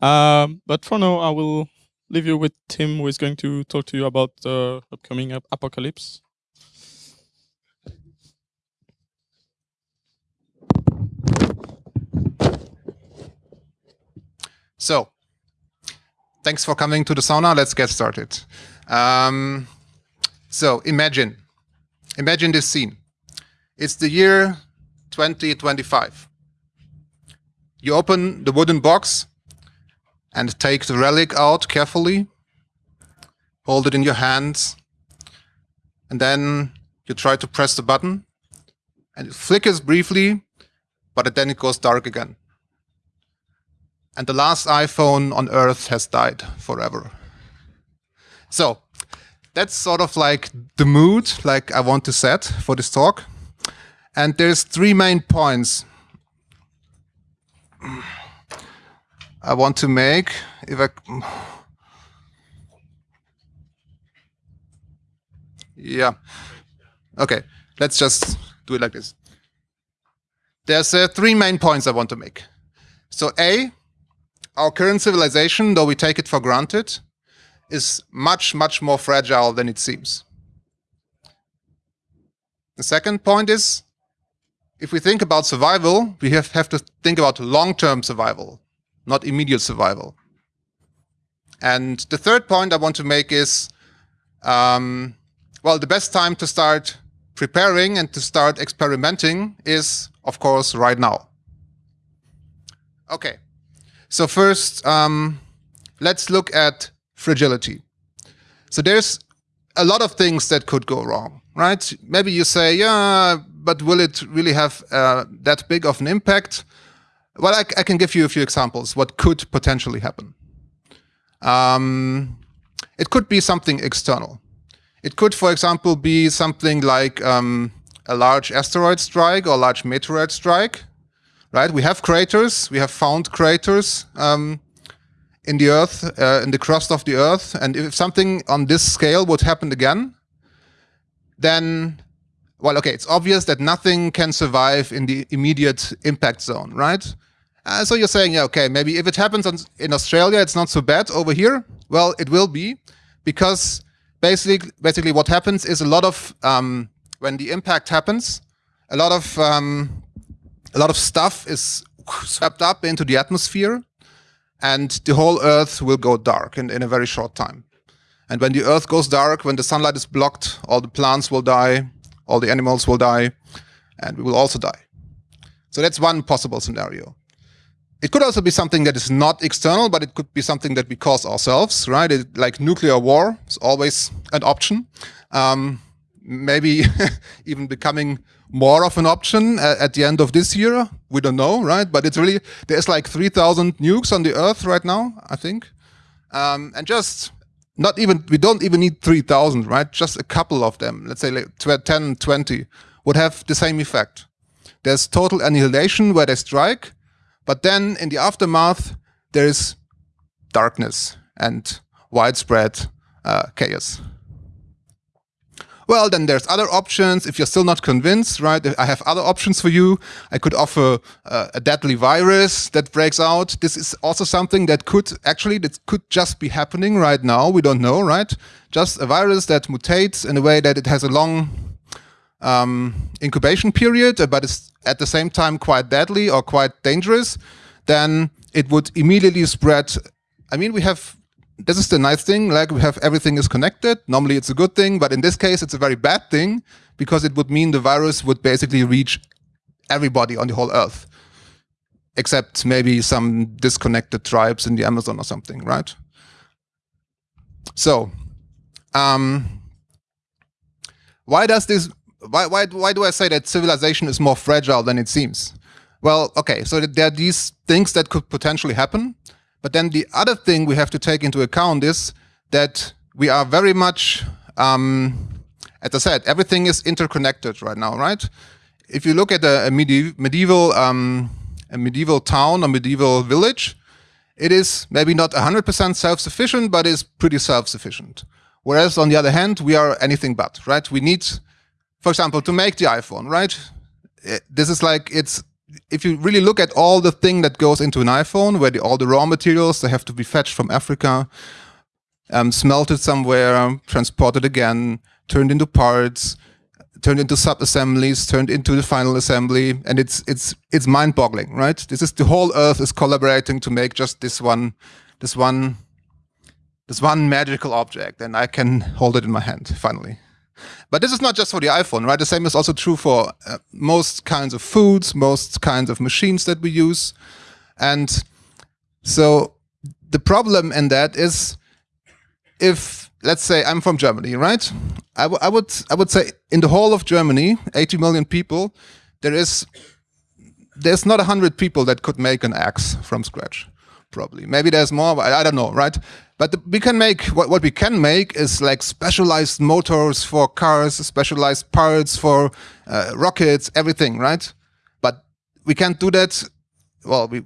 Um, but for now, I will leave you with Tim, who is going to talk to you about the upcoming ap apocalypse. So, thanks for coming to the sauna. Let's get started. Um, so, imagine, imagine this scene. It's the year 2025. You open the wooden box and take the relic out carefully, hold it in your hands, and then you try to press the button, and it flickers briefly, but then it goes dark again. And the last iPhone on Earth has died forever. So that's sort of like the mood like I want to set for this talk. And there's three main points I want to make. If I yeah, okay, let's just do it like this. There's uh, three main points I want to make. So A, our current civilization, though we take it for granted, is much, much more fragile than it seems. The second point is if we think about survival, we have, have to think about long-term survival, not immediate survival. And the third point I want to make is, um, well, the best time to start preparing and to start experimenting is, of course, right now. Okay, so first, um, let's look at fragility. So there's a lot of things that could go wrong, right? Maybe you say, yeah, but will it really have uh, that big of an impact? Well, I, I, can give you a few examples what could potentially happen. Um, it could be something external. It could, for example, be something like um, a large asteroid strike or a large meteorite strike, right? We have craters, we have found craters um, in the Earth, uh, in the crust of the Earth, and if something on this scale would happen again, then well, okay, it's obvious that nothing can survive in the immediate impact zone, right? Uh, so you're saying, yeah, okay, maybe if it happens on, in Australia, it's not so bad over here. Well, it will be because basically, basically what happens is a lot of, um, when the impact happens, a lot of, um, a lot of stuff is swept up into the atmosphere and the whole earth will go dark in, in a very short time. And when the earth goes dark, when the sunlight is blocked, all the plants will die, all the animals will die, and we will also die. So that's one possible scenario. It could also be something that is not external, but it could be something that we cause ourselves, right? It, like nuclear war is always an option. Um, maybe even becoming more of an option at, at, the end of this year. We don't know, right? But it's really, there's like 3,000 nukes on the Earth right now, I think. Um, and just not even, we don't even need 3,000, right? Just a couple of them, let's say like 10, 20, would have the same effect. There's total annihilation where they strike, but then in the aftermath, there is darkness and widespread uh, chaos. Well, then there's other options. If you're still not convinced, right, I have other options for you. I could offer uh, a deadly virus that breaks out. This is also something that could actually, that could just be happening right now. We don't know, right? Just a virus that mutates in a way that it has a long um, incubation period, uh, but it's at the same time quite deadly or quite dangerous. Then it would immediately spread. I mean, we have this is the nice thing, like we have everything is connected. Normally it's a good thing, but in this case it's a very bad thing because it would mean the virus would basically reach everybody on the whole earth, except maybe some disconnected tribes in the Amazon or something, right? So, um, why does this, why, why, why do I say that civilization is more fragile than it seems? Well, okay, so there are these things that could potentially happen. But then the other thing we have to take into account is that we are very much, um, as I said, everything is interconnected right now, right? If you look at a, a medieval, um, a medieval town, a medieval village, it is maybe not 100% self-sufficient, but is pretty self-sufficient. Whereas on the other hand, we are anything but, right? We need, for example, to make the iPhone, right? This is like, it's if you really look at all the thing that goes into an iPhone, where the, all the raw materials they have to be fetched from Africa, um, smelted somewhere, transported again, turned into parts, turned into sub assemblies, turned into the final assembly, and it's it's it's mind boggling, right? This is the whole Earth is collaborating to make just this one, this one, this one magical object, and I can hold it in my hand finally. But this is not just for the iPhone, right? The same is also true for uh, most kinds of foods, most kinds of machines that we use. And so the problem in that is if, let's say I'm from Germany, right? I, I would I would say in the whole of Germany, 80 million people, there is there's not 100 people that could make an axe from scratch probably. Maybe there's more, I, I don't know, right? But the, we can make, what, what we can make is like specialized motors for cars, specialized parts for uh, rockets, everything, right? But we can't do that. Well, we,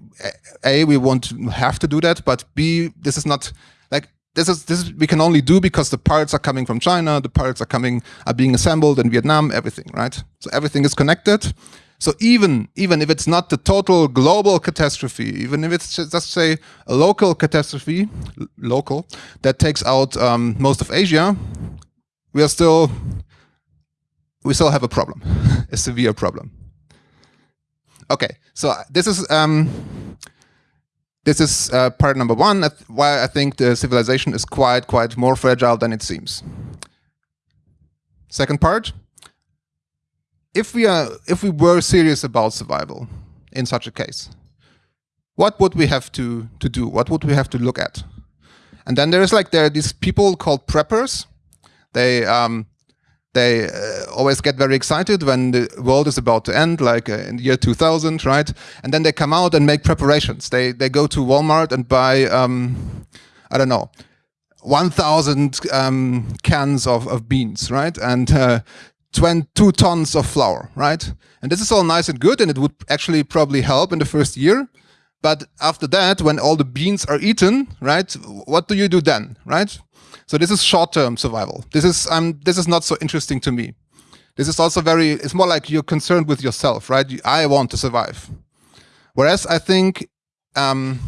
A, we won't have to do that, but B, this is not, like, this is, this is, we can only do because the parts are coming from China, the parts are coming, are being assembled in Vietnam, everything, right? So everything is connected. So even even if it's not the total global catastrophe, even if it's just, just say a local catastrophe, local that takes out um, most of Asia, we are still we still have a problem, a severe problem. Okay, so this is um, this is uh, part number one. Why I think the civilization is quite quite more fragile than it seems. Second part if we are if we were serious about survival in such a case, what would we have to to do? What would we have to look at? And then there is like there are these people called preppers. They um, they uh, always get very excited when the world is about to end, like uh, in the year 2000, right? And then they come out and make preparations. They they go to Walmart and buy um, I don't know 1,000 um, cans of, of beans, right? And uh, 22 tons of flour, right? And this is all nice and good, and it would actually probably help in the first year. But after that, when all the beans are eaten, right, what do you do then, right? So this is short-term survival. This is um, this is not so interesting to me. This is also very, it's more like you're concerned with yourself, right? I want to survive. Whereas I think, um,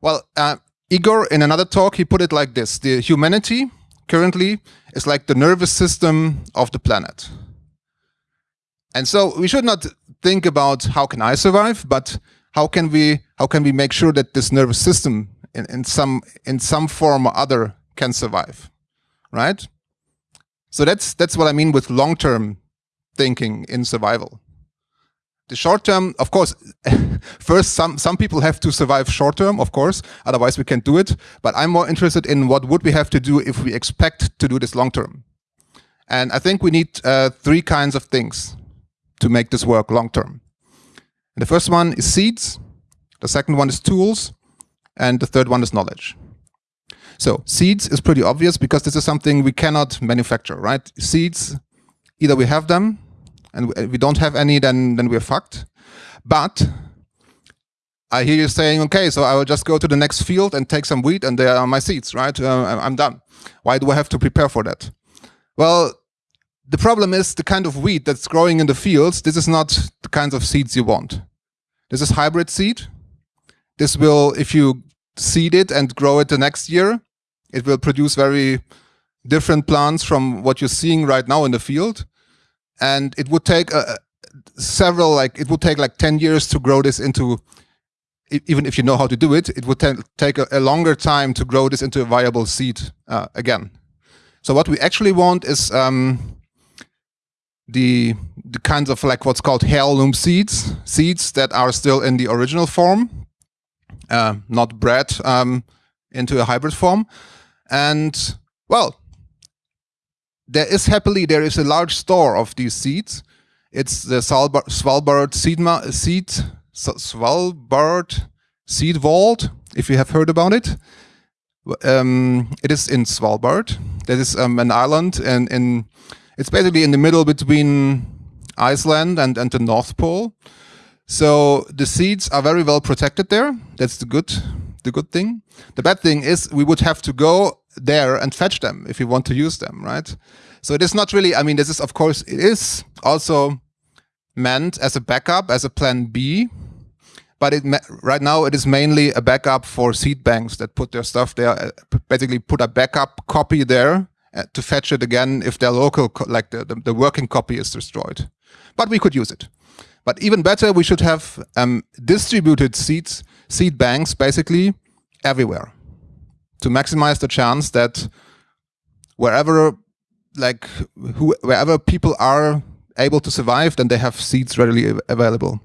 well, uh, Igor, in another talk, he put it like this, the humanity currently is like the nervous system of the planet. And so we should not think about how can I survive, but how can we how can we make sure that this nervous system in, in some in some form or other can survive, right? So that's that's what I mean with long-term thinking in survival the short term, of course, first some some people have to survive short term, of course, otherwise we can't do it. But I'm more interested in what would we have to do if we expect to do this long term. And I think we need uh, three kinds of things to make this work long term. And the first one is seeds, the second one is tools, and the third one is knowledge. So seeds is pretty obvious because this is something we cannot manufacture, right? Seeds, either we have them and we don't have any, then then we're fucked. But I hear you saying, okay, so I will just go to the next field and take some wheat, and there are my seeds, right? Uh, I'm done. Why do I have to prepare for that? Well, the problem is the kind of wheat that's growing in the fields. This is not the kinds of seeds you want. This is hybrid seed. This will, if you seed it and grow it the next year, it will produce very different plants from what you're seeing right now in the field and it would take uh, several like it would take like 10 years to grow this into even if you know how to do it it would take a, a, longer time to grow this into a viable seed uh, again. So what we actually want is um, the the kinds of like what's called heirloom seeds seeds that are still in the original form uh, not bred um, into a hybrid form. And well there is happily there is a large store of these seeds. It's the Svalbard, Svalbard seed seed Svalbard seed vault. If you have heard about it, um, it is in Svalbard. That is um, an island, and in it's basically in the middle between Iceland and and the North Pole. So the seeds are very well protected there. That's the good the good thing. The bad thing is we would have to go there and fetch them if you want to use them, right? So it is not really, I mean, this is, of course, it is also meant as a backup, as a plan B. But it right now it is mainly a backup for seed banks that put their stuff there, uh, basically put a backup copy there uh, to fetch it again if their local, like the, the, the, working copy is destroyed. But we could use it. But even better, we should have um, distributed seeds, seed banks basically everywhere to maximize the chance that wherever like who, wherever people are able to survive, then they have seeds readily available.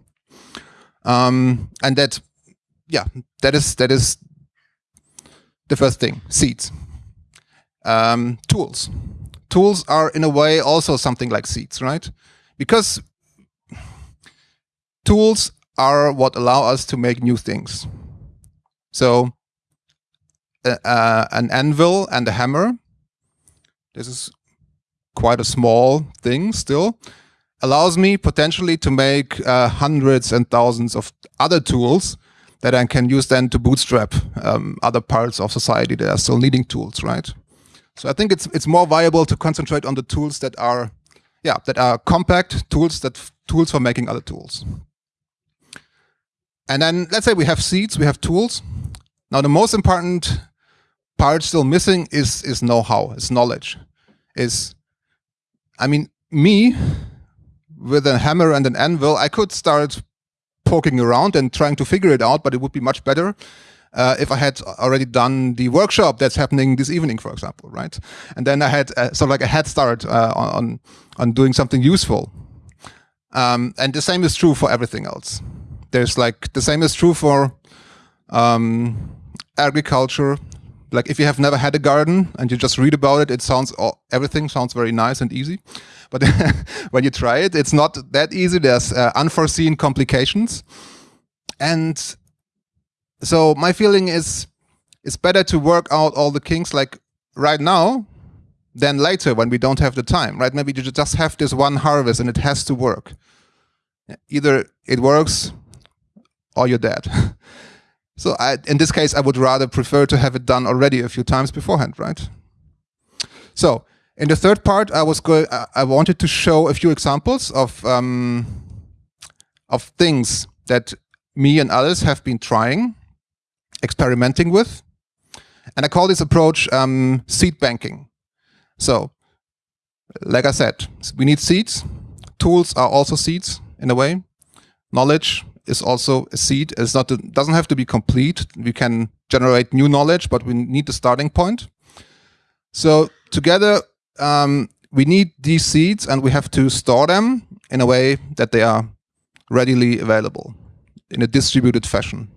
Um, and that, yeah, that is that is the first thing. Seeds. Um, tools. Tools are in a way also something like seeds, right? Because tools are what allow us to make new things. So uh, uh, an anvil and a hammer. This is quite a small thing still, allows me potentially to make uh, hundreds and thousands of other tools that I can use then to bootstrap um, other parts of society that are still needing tools, right? So I think it's it's more viable to concentrate on the tools that are, yeah, that are compact tools that tools for making other tools. And then let's say we have seeds, we have tools. Now the most important part still missing is is know-how, is knowledge, is I mean, me with a hammer and an anvil, I could start poking around and trying to figure it out, but it would be much better uh, if I had already done the workshop that's happening this evening, for example, right? And then I had uh, sort of like a head start uh, on on doing something useful. Um, and the same is true for everything else. There's like the same is true for um, agriculture, like if you have never had a garden and you just read about it, it sounds everything sounds very nice and easy. But when you try it, it's not that easy. There's uh, unforeseen complications. And so my feeling is it's better to work out all the kinks like right now than later when we don't have the time, right? Maybe you just have this one harvest and it has to work. Either it works or you're dead. So I, in this case, I would rather prefer to have it done already a few times beforehand, right? So in the third part, I was going. I wanted to show a few examples of um, of things that me and others have been trying, experimenting with, and I call this approach um, seed banking. So, like I said, we need seeds. Tools are also seeds in a way. Knowledge is also a seed. It's not it doesn't have to be complete. We can generate new knowledge, but we need the starting point. So together, um, we need these seeds and we have to store them in a way that they are readily available in a distributed fashion.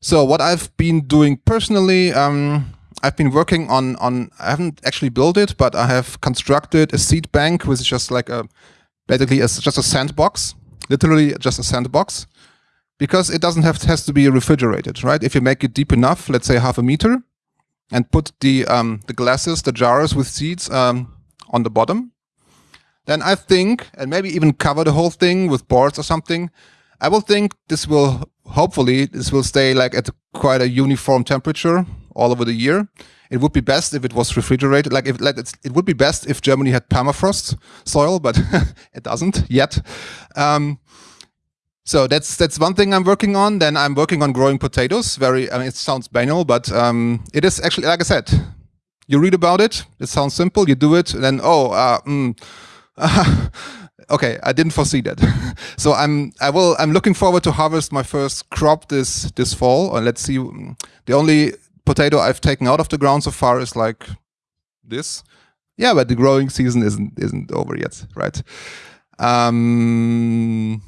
So what I've been doing personally, um, I've been working on, on, I haven't actually built it, but I have constructed a seed bank, which is just like a, basically a, just a sandbox literally just a sandbox because it doesn't have has to be refrigerated, right? If you make it deep enough, let's say half a meter, and put the um, the glasses, the jars with seeds um, on the bottom, then I think, and maybe even cover the whole thing with boards or something, I will think this will hopefully this will stay like at quite a uniform temperature all over the year. It would be best if it was refrigerated. Like if like it would be best if Germany had permafrost soil, but it doesn't yet. Um, so that's that's one thing I'm working on. Then I'm working on growing potatoes. Very, I mean, it sounds banal, but um, it is actually, like I said, you read about it. It sounds simple. You do it, and then oh, uh, mm, okay, I didn't foresee that. so I'm I will I'm looking forward to harvest my first crop this this fall. and let's see. The only potato I've taken out of the ground so far is like this. Yeah, but the growing season isn't isn't over yet, right? Um,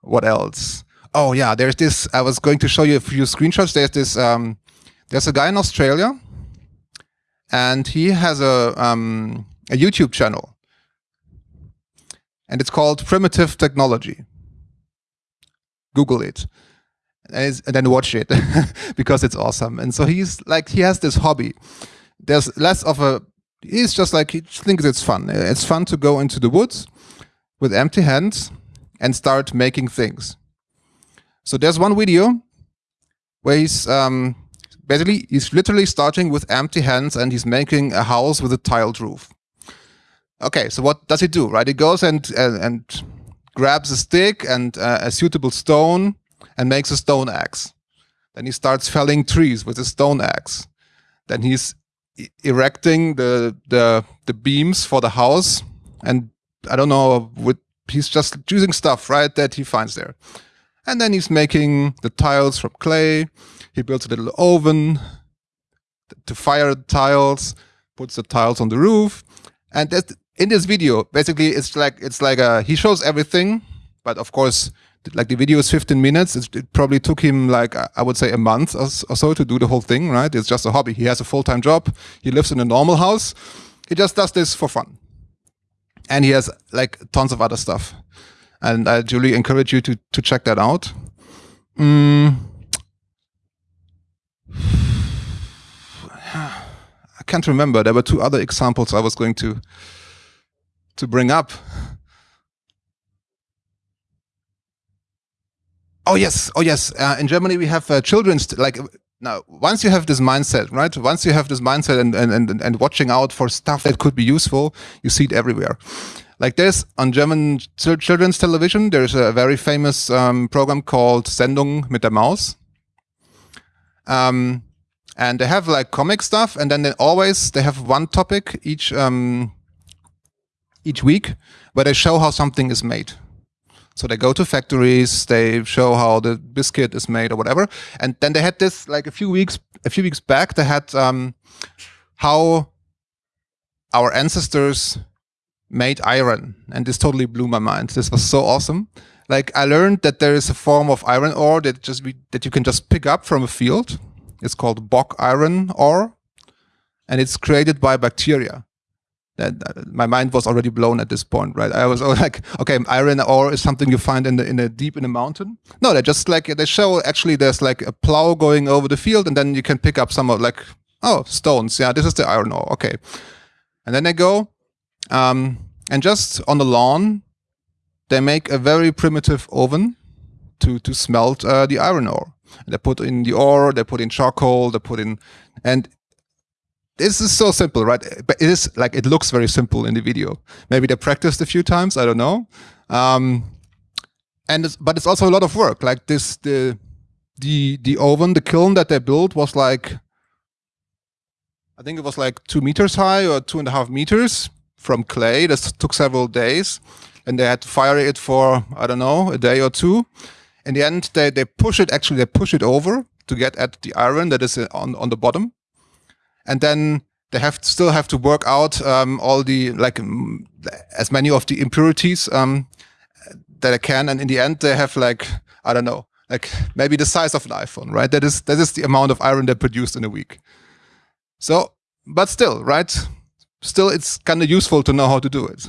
what else? Oh yeah, there's this. I was going to show you a few screenshots. There's this. Um, there's a guy in Australia, and he has a um, a YouTube channel, and it's called Primitive Technology. Google it and, then watch it because it's awesome. And so he's like, he has this hobby. There's less of a, he's just like, he thinks it's fun. It's fun to go into the woods with empty hands and start making things. So there's one video where he's um, basically, he's literally starting with empty hands and he's making a house with a tiled roof. Okay, so what does he do, right? He goes and, and, and grabs a stick and uh, a suitable stone and makes a stone axe. Then he starts felling trees with a stone axe. Then he's erecting the the the beams for the house, and I don't know. With he's just choosing stuff right that he finds there, and then he's making the tiles from clay. He builds a little oven to fire the tiles, puts the tiles on the roof, and in this video, basically, it's like it's like a, he shows everything, but of course, like the video is 15 minutes. It, it probably took him like I would say a month or, or, so to do the whole thing. Right? It's just a hobby. He has a full time job. He lives in a normal house. He just does this for fun, and he has like tons of other stuff. And I really encourage you to to check that out. Mm. I can't remember. There were two other examples I was going to to bring up. Oh yes, oh yes. Uh, in Germany, we have uh, children's like now. Once you have this mindset, right? Once you have this mindset and and and, and watching out for stuff that could be useful, you see it everywhere. Like there's on German children's television, there's a very famous um, program called Sendung mit der Maus. Um, and they have like comic stuff, and then they always they have one topic each um, each week where they show how something is made. So they go to factories, they show how the biscuit is made or whatever. And then they had this like a few weeks, a few weeks back, they had um, how our ancestors made iron. And this totally blew my mind. This was so awesome. Like I learned that there is a form of iron ore that just be, that you can just pick up from a field. It's called bog iron ore. And it's created by bacteria that, my mind was already blown at this point, right? I was like, okay, iron ore is something you find in the in the deep in the mountain. No, they just like they show actually there's like a plow going over the field, and then you can pick up some of like oh stones. Yeah, this is the iron ore. Okay, and then they go, um, and just on the lawn, they make a very primitive oven to to smelt uh, the iron ore. And they put in the ore, they put in charcoal, they put in, and this is so simple, right? But it is like it looks very simple in the video. Maybe they practiced a few times. I don't know. Um, and it's, but it's also a lot of work. Like this, the the the oven, the kiln that they built was like, I think it was like two meters high or two and a half meters from clay. This took several days, and they had to fire it for I don't know a day or two. In the end, they they push it. Actually, they push it over to get at the iron that is on on the bottom and then they have still have to work out um, all the like as many of the impurities um, that I can, and in the end they have like I don't know, like maybe the size of an iPhone, right? That is that is the amount of iron they produced in a week. So, but still, right? Still, it's kind of useful to know how to do it.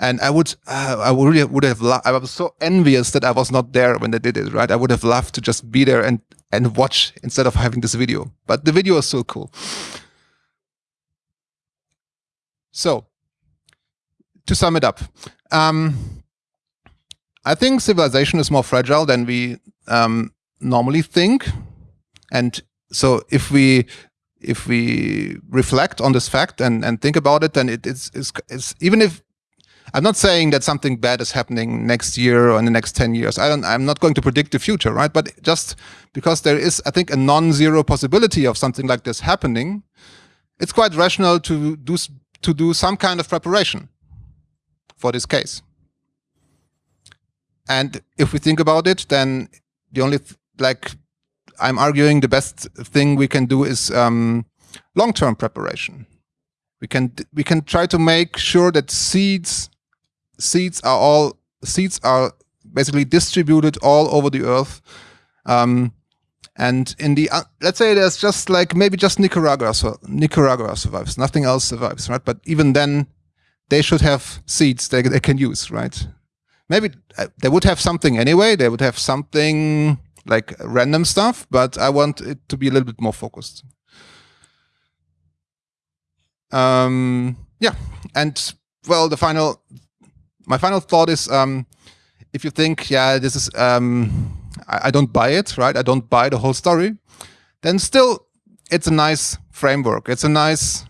And I would, uh, I would really would have. I was so envious that I was not there when they did it. Right? I would have loved to just be there and and watch instead of having this video. But the video is so cool. So, to sum it up, um, I think civilization is more fragile than we um, normally think. And so, if we if we reflect on this fact and, and think about it, then it, it's, it's, it's even if I'm not saying that something bad is happening next year or in the next 10 years. I don't, I'm not going to predict the future, right? But just because there is, I think, a non-zero possibility of something like this happening, it's quite rational to do, to do some kind of preparation for this case. And if we think about it, then the only, like, I'm arguing the best thing we can do is um, long-term preparation. We can we can try to make sure that seeds seeds are all seeds are basically distributed all over the earth. Um, and in the uh, let's say there's just like maybe just Nicaragua so Nicaragua survives, nothing else survives, right? But even then, they should have seeds they they can use, right? Maybe uh, they would have something anyway. They would have something like random stuff, but I want it to be a little bit more focused. Um, yeah, and well, the final my final thought is um, if you think, yeah, this is, um, I, I, don't buy it, right? I don't buy the whole story, then still it's a nice framework. It's a nice,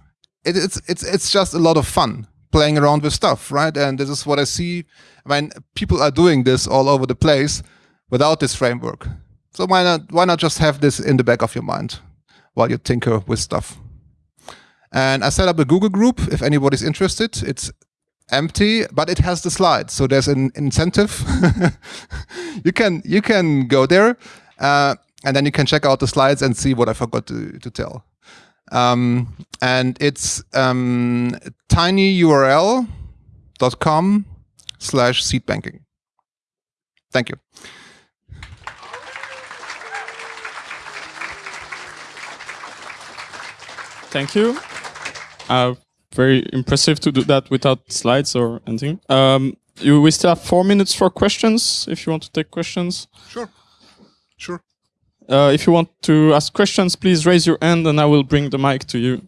it, it's, it's, it's just a lot of fun playing around with stuff, right? And this is what I see when people are doing this all over the place without this framework. So why not why not just have this in the back of your mind while you tinker with stuff? And I set up a Google group if anybody's interested. It's empty, but it has the slides. So there's an incentive. you can you can go there, uh, and then you can check out the slides and see what I forgot to, to tell. Um, and it's um, tinyurl.com slash seedbanking. Thank you. Thank you. Uh, very impressive to do that without slides or anything. Um, you, we still have four minutes for questions if you want to take questions. Sure. Sure. Uh, if you want to ask questions, please raise your hand and I will bring the mic to you.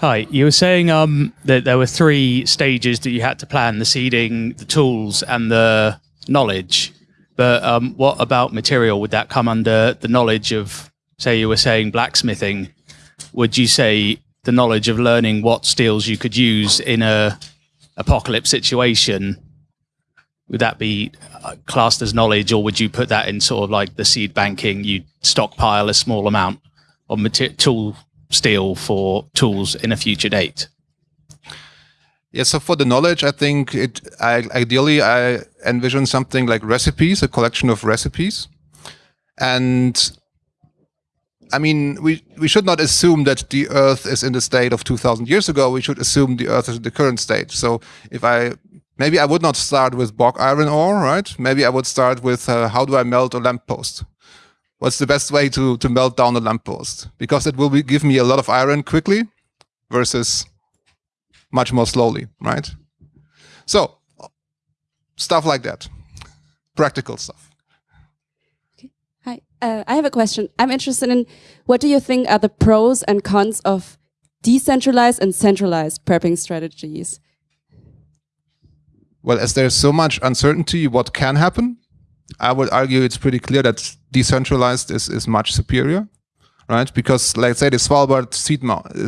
Hi, you were saying um, that there were three stages that you had to plan the seeding, the tools, and the knowledge. But um, what about material? Would that come under the knowledge of, say, you were saying blacksmithing? Would you say the knowledge of learning what steels you could use in a apocalypse situation? Would that be uh, classed as knowledge, or would you put that in sort of like the seed banking? You stockpile a small amount of material tool steel for tools in a future date. Yeah, so for the knowledge, I think it I, ideally I envision something like recipes, a collection of recipes, and I mean we we should not assume that the Earth is in the state of 2,000 years ago. We should assume the Earth is in the current state. So if I maybe I would not start with bog iron ore, right? Maybe I would start with uh, how do I melt a lamppost? What's the best way to to melt down a lamppost? Because it will be, give me a lot of iron quickly versus much more slowly, right? So stuff like that, practical stuff. Okay. Hi, uh, I have a question. I'm interested in what do you think are the pros and cons of decentralized and centralized prepping strategies? Well, as there's so much uncertainty what can happen, I would argue it's pretty clear that decentralized is, is much superior right? Because let's say the Svalbard seed,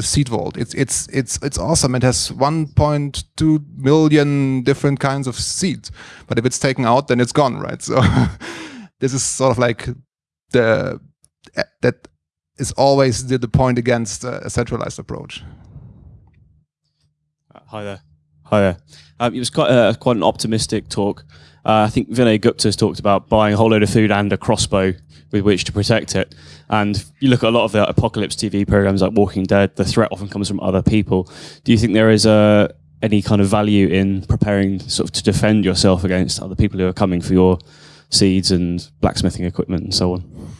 seed vault, it's it's it's it's awesome. It has 1.2 million different kinds of seeds, but if it's taken out, then it's gone, right? So this is sort of like the that is always the, the point against a centralized approach. Uh, hi there. Hi there. Um, it was quite a, quite an optimistic talk. Uh, I think Vinay Gupta has talked about buying a whole load of food and a crossbow with which to protect it. And you look at a lot of the apocalypse TV programs like Walking Dead, the threat often comes from other people. Do you think there is a, uh, any kind of value in preparing sort of to defend yourself against other people who are coming for your seeds and blacksmithing equipment and so on?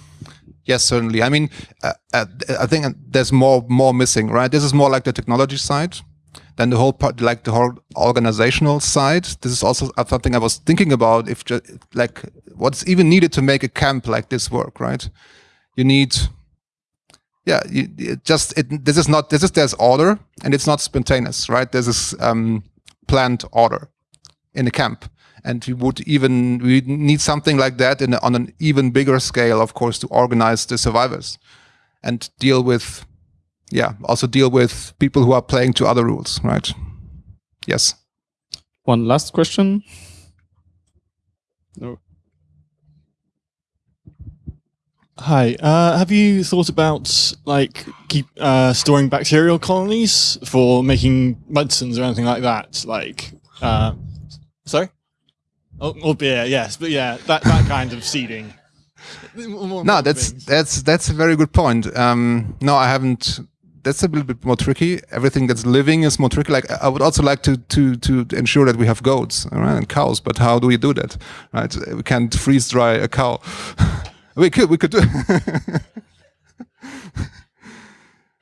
Yes, certainly. I mean, uh, uh, I think there's more more missing, right? This is more like the technology side than the whole part, like the whole organizational side. This is also something I was thinking about. If just, like what's even needed to make a camp like this work, right? You need, yeah, you, it just it, this is not this is there's order and it's not spontaneous, right? There's this um, planned order in a camp, and we would even we need something like that in on an even bigger scale, of course, to organize the survivors and deal with yeah, also deal with people who are playing to other rules, right? Yes. One last question. No. Hi. Uh, have you thought about like keep uh, storing bacterial colonies for making medicines or anything like that? Like, uh, sorry. Oh, or beer, yes, but yeah, that that kind of seeding. no, that's things. that's that's a very good point. Um, no, I haven't that's a little bit more tricky. Everything that's living is more tricky. Like I would also like to to to ensure that we have goats right, and cows, but how do we do that? Right, we can't freeze dry a cow. we could we could do.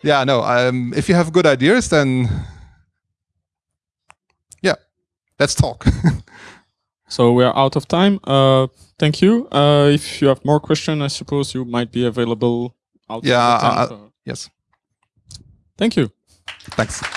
yeah, no. Um, if you have good ideas, then yeah, let's talk. so we are out of time. Uh, thank you. Uh, if you have more questions, I suppose you might be available. yeah. Uh, yes. Thank you. Thanks.